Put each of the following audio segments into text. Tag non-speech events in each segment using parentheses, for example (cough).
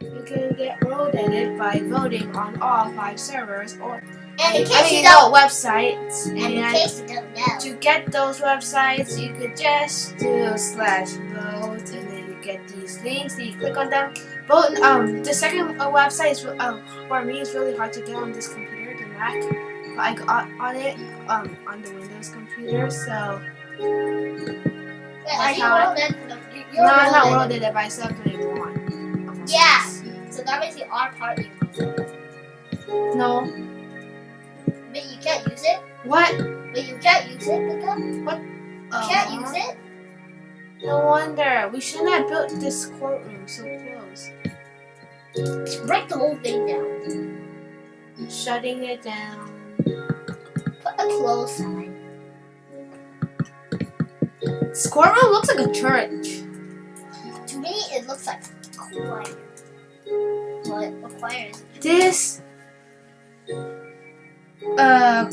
You can get world edit by voting on all five servers or And in I mean no, websites. and in And case you don't know, to get those websites, you could just do slash vote, and then you get these links. Then you click on them. Vote. Um, the second uh, website is um for me it's really hard to get on this computer, the Mac. But I got on it um on the Windows computer, so Wait, are you how world? No, you- you're no, I'm not world world edit, but Yeah. So that means you are part of it. No. But you can't use it. What? But you can't use it, Mika. You can't uh-huh. use it. No wonder. We shouldn't have built this courtroom so close. Break the whole thing down. Shutting it down. Put a close sign. This courtroom looks like a church. To me, it looks like What? This uh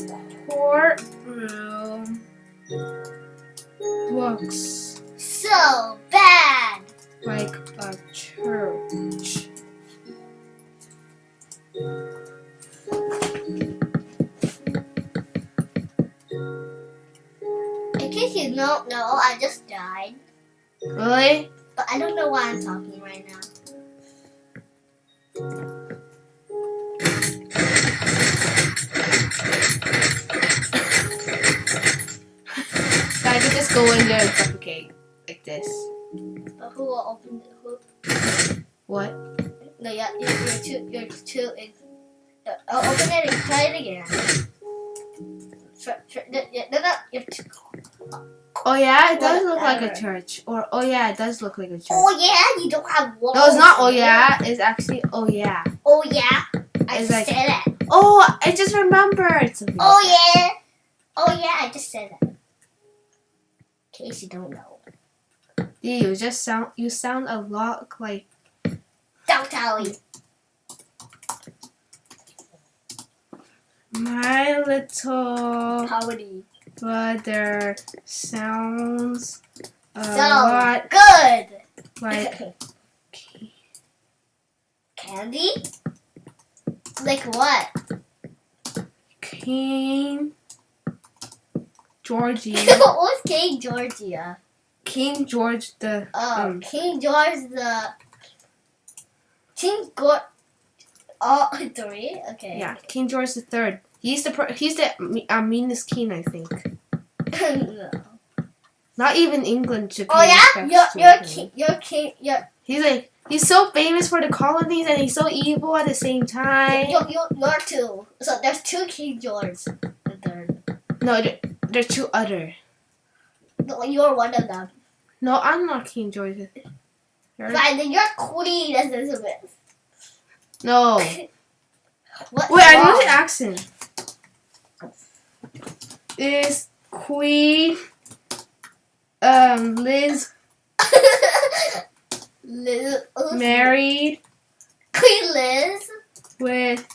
courtroom looks so bad. like a church. In case you don't know, I just died. Really? But I don't know why I'm talking right now. Go in there and suffocate like this. But who will open the who? What? No, yeah, you're, you're too. You're too. Ex- uh, I'll open it and try it again. Try, try, no, no, no, you're too. Oh yeah, it does look like a church. Or oh yeah, it does look like a church. Oh yeah, you don't have walls. No, it's not. Oh yeah, it's actually. Oh yeah. Oh yeah, I It's just like- said it. Oh, I just remembered something. Oh yeah. Oh yeah, I just said it. In case you don't know. Yeah, you just sound. You sound a lot like. Don't tell me. My little Comedy. brother sounds a So lot good. like (laughs) Candy? Like what? King Georgie. (laughs) was King Georgia? King George the Oh, um, King George the King George. Oh, (laughs) three. Okay. yeah King George the third. He's the he's the uh, meanest king I think. no. (laughs) Not even England should. Oh yeah, respect you're to you're him. king. You're king. You're He's like he's so famous for the colonies and he's so evil at the same time. you're, you're, you're two. So there's two King George the third. No, there, there's two other. No, you're one of them. No, I'm not King George third. Fine, then you're Queen Elizabeth. No. (laughs) What? Wait, I know the accent. Is Queen um Liz (laughs) Liz, married Queen Liz. with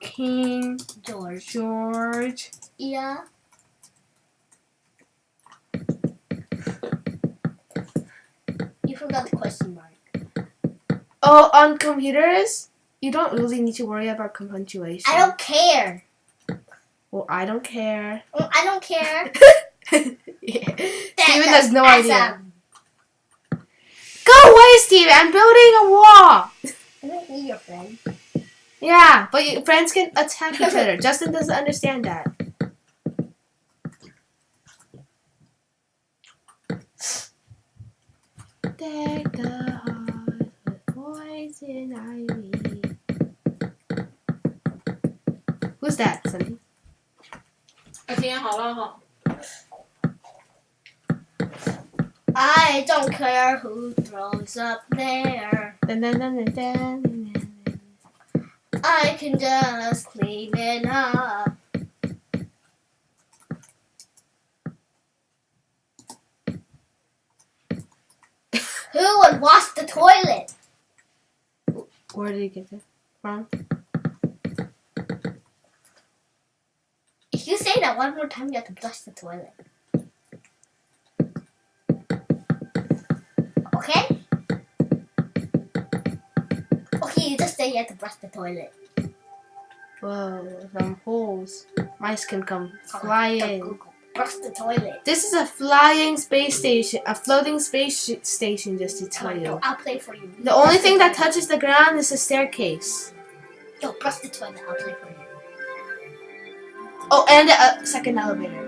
King George. George? Yeah. Forgot the question mark. Oh, on computers, you don't really need to worry about punctuation. I don't care. Well, I don't care. Mm, I don't care. (laughs) yeah. Steven has no idea. Go away, Steven. I'm building a wall. I don't need your friend. Yeah, but your friends can attack each other. (laughs) Justin doesn't understand that. Deck the halls with poison ivy. Who's that, Sunny? 我今天好乱哈。 I don't care who throws up there. Dun, dun, dun, dun, dun, dun, dun. I can just clean it up. Who would wash the toilet? Where did you get that from? If you say that one more time, you have to flush the toilet. Okay? Okay, you just say you have to brush the toilet. Whoa, some holes. Mice can come flying. Brush the toilet. This is a flying space station, a floating space sh- station, just to tell you. I'll play for you. The only thing that touches the ground is the staircase. Go, brush the toilet. I'll play for you. Oh, and a second elevator.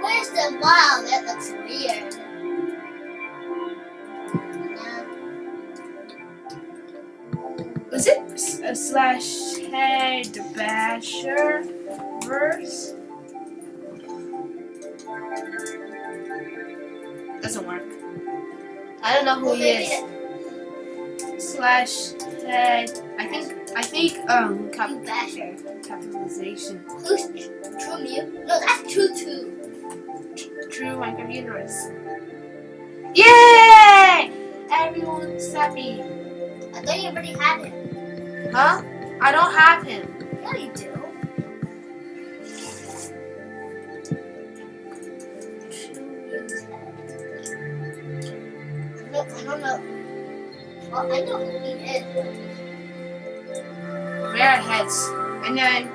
Where's the wow? That looks weird. Slash head basher verse? Doesn't work. I don't know who he is. Slash head. I think. I think. Um. Cap- basher. capitalization. Who's True Mew? No, that's True Two. True Minecraft universe. Yay! Everyone's happy. I thought you already had it. Huh? I don't have him. Yeah, you do. No, I don't know. Well, I know who he is. Rare heads. And then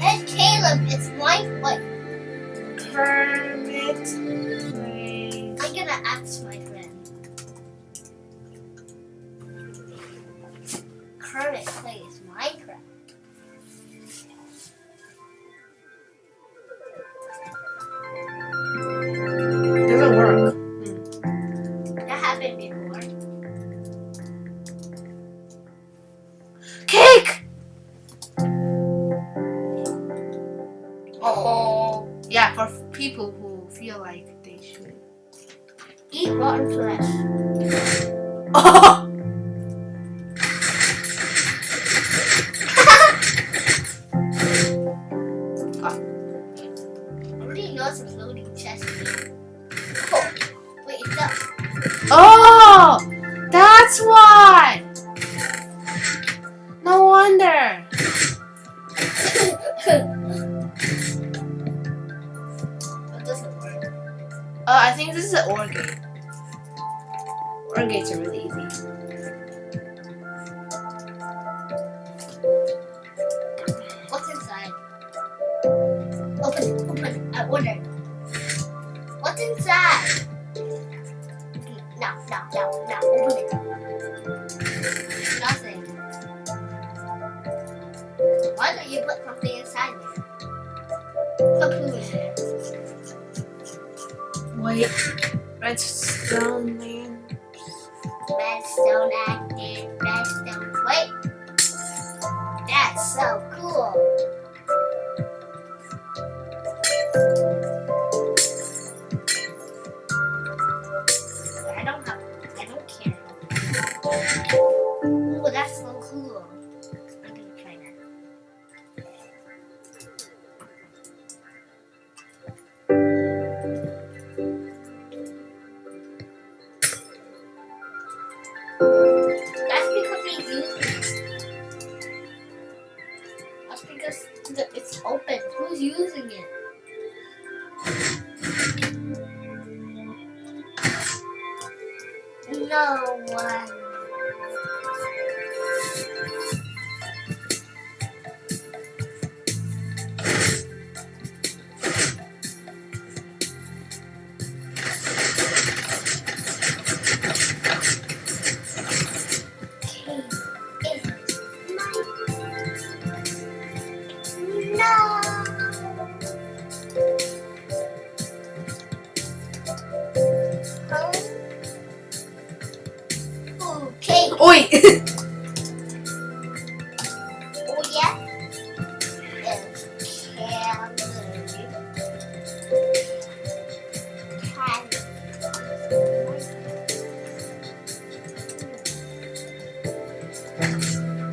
Ed Caleb, it's my like. Kermit. I'm gonna ask my I think this is an OR gate. OR gates are really easy. What's inside? Wait. Redstone man. Redstone active, redstone. Wait. That's so cool. I don't have. I don't care. Oh, that's so cool. No one.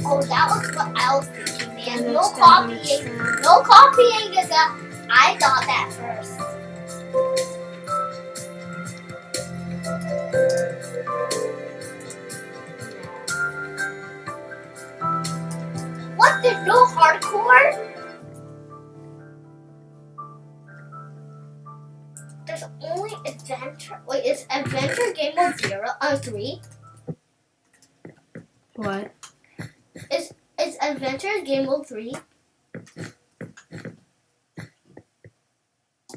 Oh, that was what I was thinking, man. No copying. No copying is a. I thought that first. What the no hardcore? there's only adventure. Wait, is adventure game mode zero or three. What? It's adventure game mode three.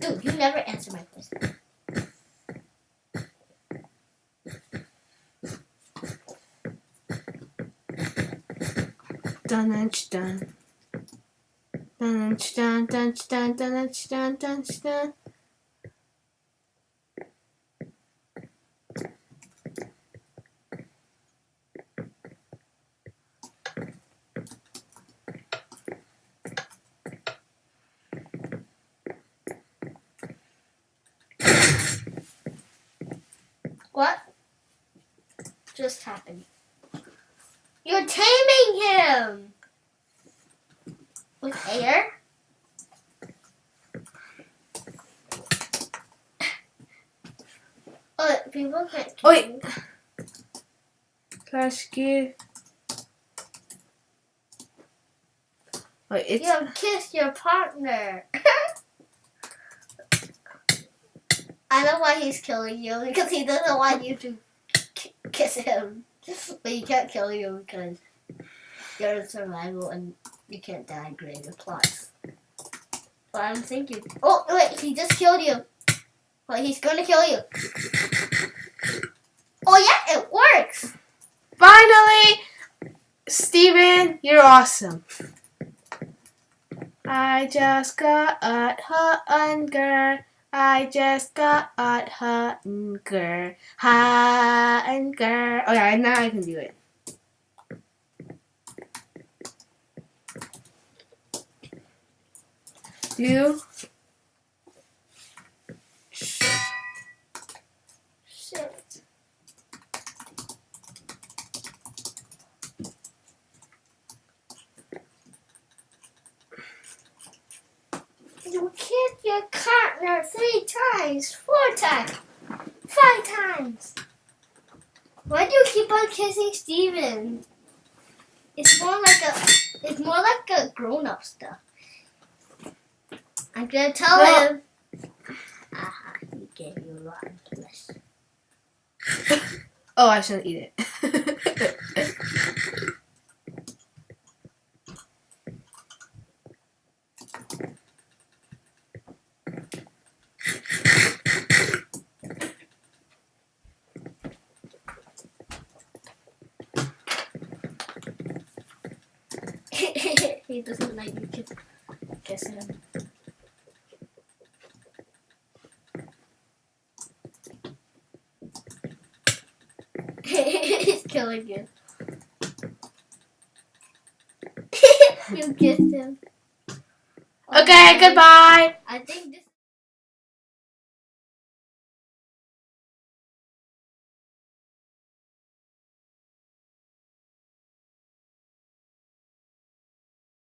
Dude, you never answer my question. Dun dun dun. Dun dun dun dun dun dun dun dun. What just happened? You're taming him with air. Oh, people can't. Oh, wait. Rescue. Wait, it's You have kissed your partner. I know why he's killing you because he doesn't want you to kiss him. But you can't kill you because you're in survival and you can't die greater plots. But I'm thinking. Oh wait, he just killed you. But he's gonna kill you. Oh yeah, it works. finally, Steven, you're awesome. I just got a hunger. I just got hunger. Hunger. Oh yeah, now I can do it. Do You killed your partner three times, four times, five times. Why do you keep on kissing Steven? It's more like a it's more like a grown up stuff. I'm gonna tell Well- him. Aha, he gave you rotten flesh. (laughs) Oh, I shouldn't eat it. (laughs) he you kiss, him. He's killing you. (laughs) you kissed him. okay, goodbye. I think